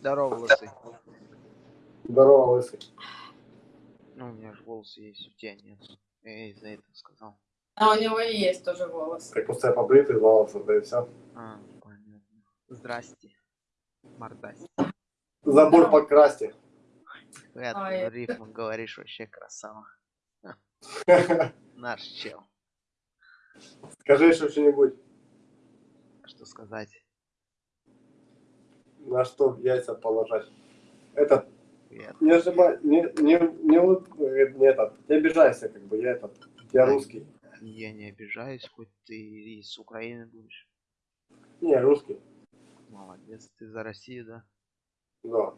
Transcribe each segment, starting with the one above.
Здорово, лысый. Здорово, лысый. Ну, у меня же волосы есть, у тебя нет. Я из-за этого сказал. А у него и есть тоже волосы. Так просто я побритый волосы, да и все. А, понятно. Здрасте. Мордасти. Забор покрасьте. Ну, рифму говоришь вообще красава. Наш чел. Скажи еще что-нибудь, Что сказать? На что яйца положить. Этот, не ожимай, не, не, не, не этот, не обижайся, как бы, я этот, я русский. Я не обижаюсь, хоть ты из Украины будешь. Не, русский, Молодец, ты за Россию, да? да.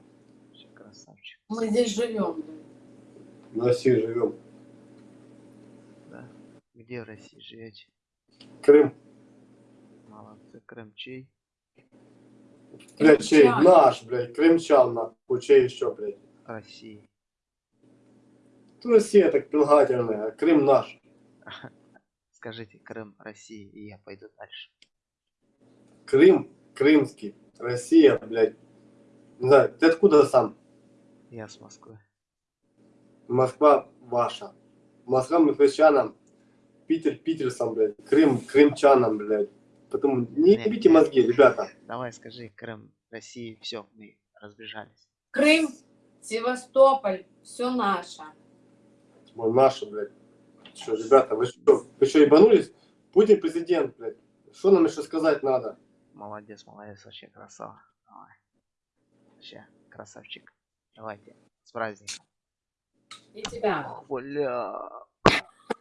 Вообще красавчик. Мы здесь живем. В России живем. Да? Где в России живете? Крым, Молодцы. Крым чей? Блядь, чей? Наш, блядь, крымчан, нахуй, чей еще, блядь. России. Россия так прилагательная, а Крым наш. Скажите Крым России, и я пойду дальше. Крым, крымский, Россия, блядь. Не знаю, ты откуда сам? Я с Москвы. Москва ваша. Москва москвичанам. Питер питерцам, блядь. Крым крымчанам, блядь. Поэтому не Нет, нет. мозги, ребята. Давай скажи Крым России, все, мы разбежались. Крым, Севастополь, все наше. Мой наши, блядь. Что, ребята, вы что, вы что, ебанулись? Путин президент, блядь. Что нам еще сказать надо? Молодец, молодец, вообще красава. Давай. Вообще, красавчик. Давайте, с праздником. И тебя. Бля,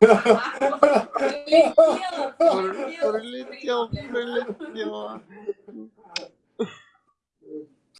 Religión, religión, religión.